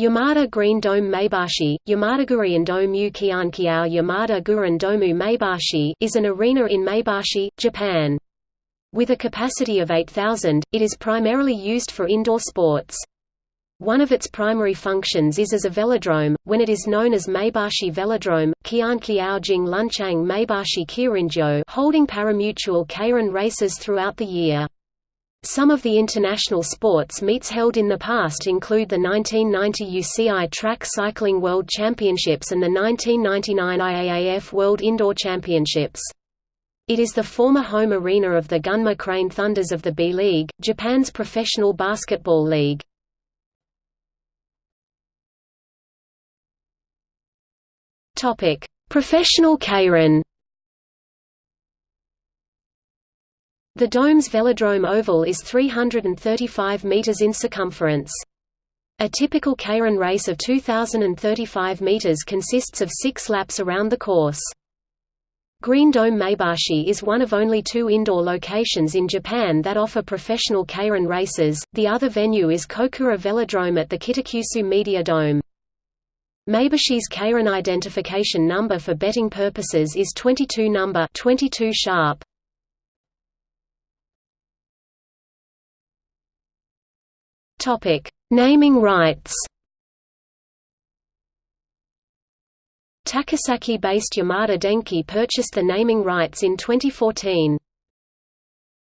Yamada Green Dome Maebashi, Yamadagurian Dome Kiankiao Yamada Guren Domu Maebashi is an arena in Maebashi, Japan. With a capacity of 8,000, it is primarily used for indoor sports. One of its primary functions is as a velodrome, when it is known as Maebashi Velodrome, Kiankiao Jing Lunchang Maebashi Kirinjo holding parimutuel keirin races throughout the year. Some of the international sports meets held in the past include the 1990 UCI Track Cycling World Championships and the 1999 IAAF World Indoor Championships. It is the former home arena of the Gunma Crane Thunders of the B-League, Japan's professional basketball league. Professional keirin The dome's velodrome oval is 335 meters in circumference. A typical keirin race of 2,035 meters consists of six laps around the course. Green Dome Maebashi is one of only two indoor locations in Japan that offer professional keirin races, the other venue is Kokura Velodrome at the Kitakyushu Media Dome. Maebashi's keirin identification number for betting purposes is 22 number 22 sharp. Topic: Naming rights. Takasaki-based Yamada Denki purchased the naming rights in 2014.